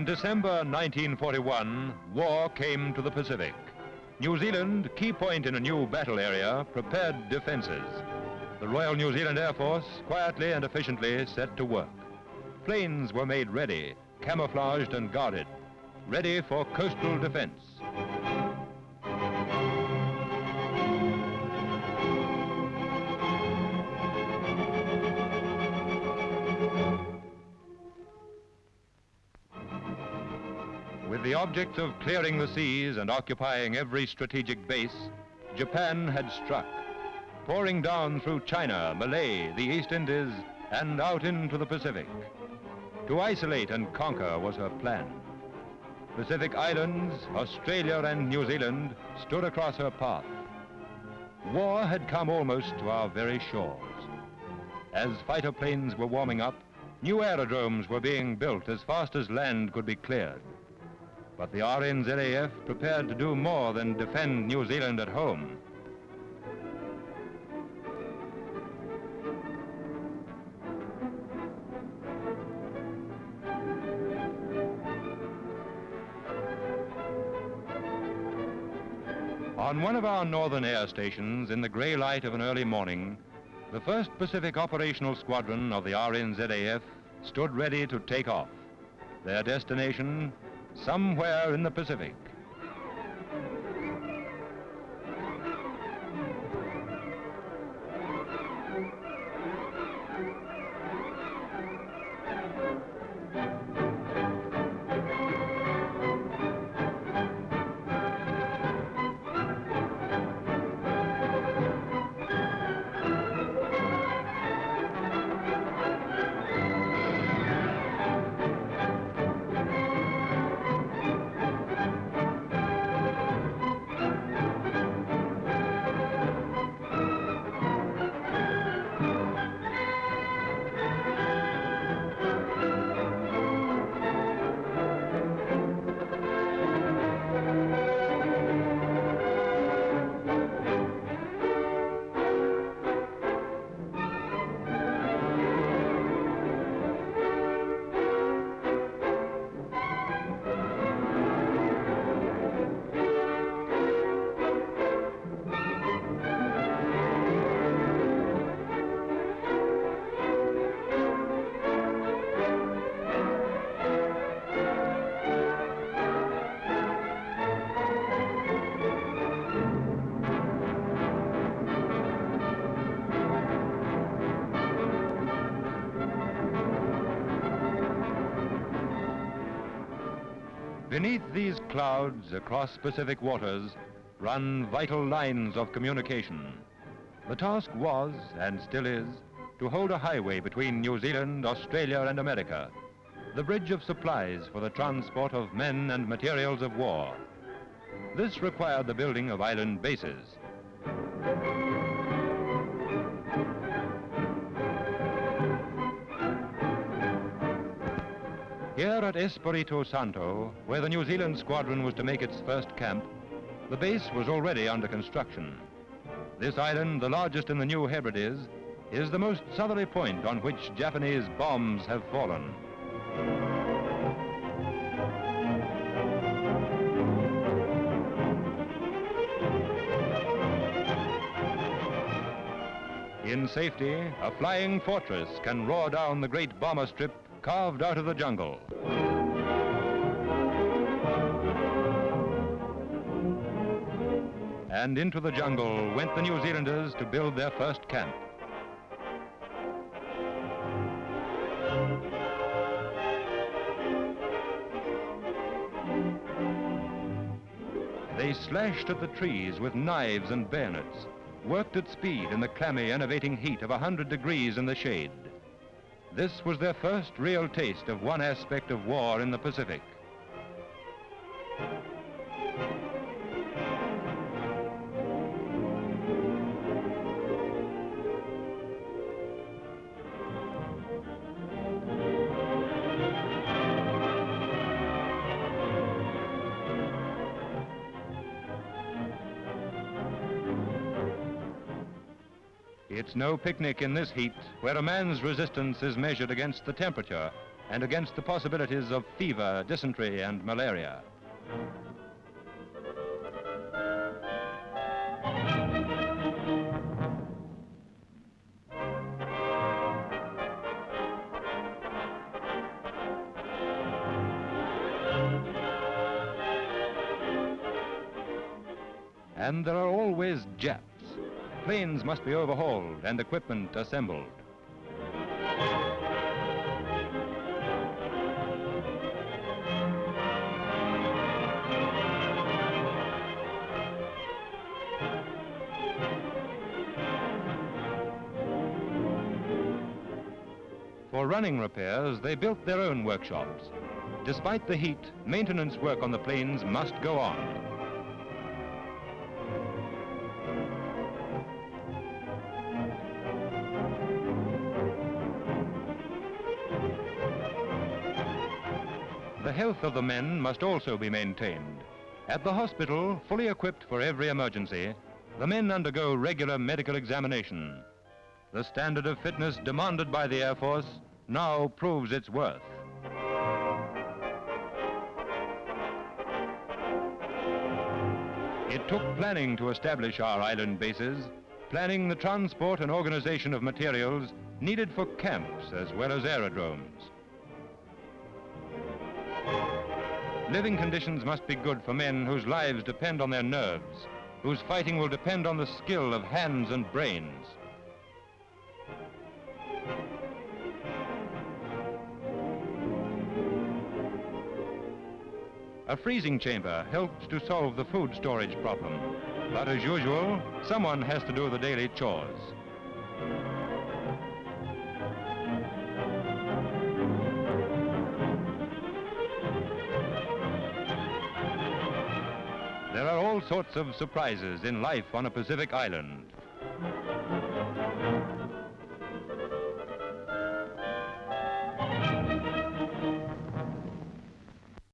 In December 1941, war came to the Pacific. New Zealand, key point in a new battle area, prepared defenses. The Royal New Zealand Air Force quietly and efficiently set to work. Planes were made ready, camouflaged and guarded, ready for coastal defense. The object of clearing the seas and occupying every strategic base, Japan had struck, pouring down through China, Malay, the East Indies, and out into the Pacific. To isolate and conquer was her plan. Pacific Islands, Australia and New Zealand stood across her path. War had come almost to our very shores. As fighter planes were warming up, new aerodromes were being built as fast as land could be cleared. But the RNZAF prepared to do more than defend New Zealand at home. On one of our northern air stations, in the grey light of an early morning, the 1st Pacific Operational Squadron of the RNZAF stood ready to take off. Their destination, somewhere in the Pacific. Beneath these clouds, across Pacific waters, run vital lines of communication. The task was, and still is, to hold a highway between New Zealand, Australia, and America, the bridge of supplies for the transport of men and materials of war. This required the building of island bases. Here at Espiritu Santo, where the New Zealand squadron was to make its first camp, the base was already under construction. This island, the largest in the New Hebrides, is the most southerly point on which Japanese bombs have fallen. In safety, a flying fortress can roar down the great bomber strip carved out of the jungle. And into the jungle went the New Zealanders to build their first camp. They slashed at the trees with knives and bayonets, worked at speed in the clammy, enervating heat of 100 degrees in the shade. This was their first real taste of one aspect of war in the Pacific. It's no picnic in this heat, where a man's resistance is measured against the temperature, and against the possibilities of fever, dysentery, and malaria. And there are always Japs. Planes must be overhauled and equipment assembled. For running repairs, they built their own workshops. Despite the heat, maintenance work on the planes must go on. The health of the men must also be maintained. At the hospital, fully equipped for every emergency, the men undergo regular medical examination. The standard of fitness demanded by the Air Force now proves its worth. It took planning to establish our island bases, planning the transport and organization of materials needed for camps as well as aerodromes. Living conditions must be good for men whose lives depend on their nerves, whose fighting will depend on the skill of hands and brains. A freezing chamber helps to solve the food storage problem. But as usual, someone has to do the daily chores. There are all sorts of surprises in life on a Pacific island.